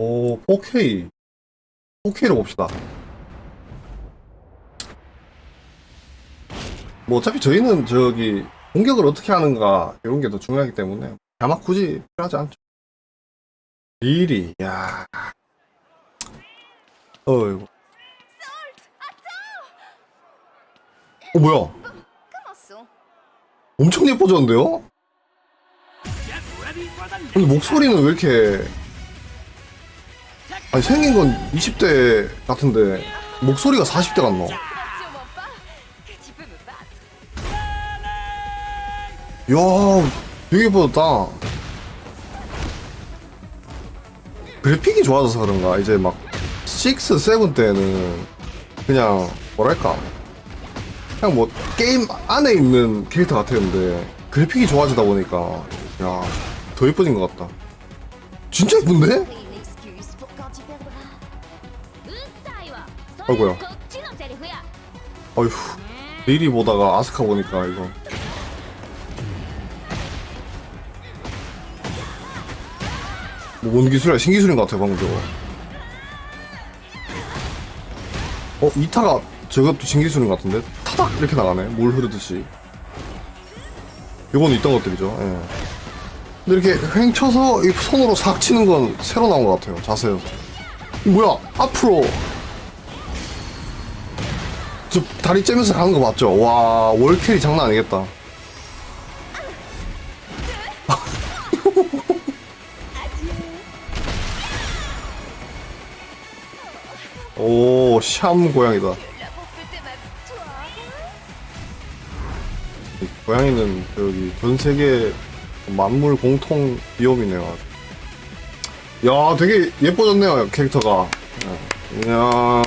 오, 4K. 4K로 봅시다. 뭐 어차피 저희는 저기 공격을 어떻게 하는가 이런 게 더 중요하기 때문에 아마 굳이 필요하지 않죠. 미리, 야. 어이구. 어, 뭐야? 엄청 예뻐졌는데요? 근데 목소리는 왜 이렇게 아니 생긴 건 20대 같은데 목소리가 40대 같노? 이야 되게 예뻐졌다 그래픽이 좋아져서 그런가 이제 막 6, 7 때는 그냥 뭐랄까 그냥 뭐 게임 안에 있는 캐릭터 같았는데 그래픽이 좋아지다 보니까 야 더 예뻐진 것 같다 진짜 예쁜데? 아이고야 아휴 리리 보다가 아스카 보니까 이거 뭐 뭔 기술이야 신기술인 것 같아 방금 저거 어? 이타가 저것도 신기술인 것 같은데? 타닥! 이렇게 나가네 물 흐르듯이 요건 있던 것들이죠 예. 근데 이렇게 횡쳐서 손으로 삭 치는 건 새로 나온 것 같아요 자세에서 뭐야 앞으로 저 다리 째면서 가는 거 맞죠? 와 월캐리 장난 아니겠다. 오, 샴 고양이다. 고양이는 여기 전 세계 만물 공통 비염이네요. 야, 되게 예뻐졌네요 캐릭터가. 야, 이야.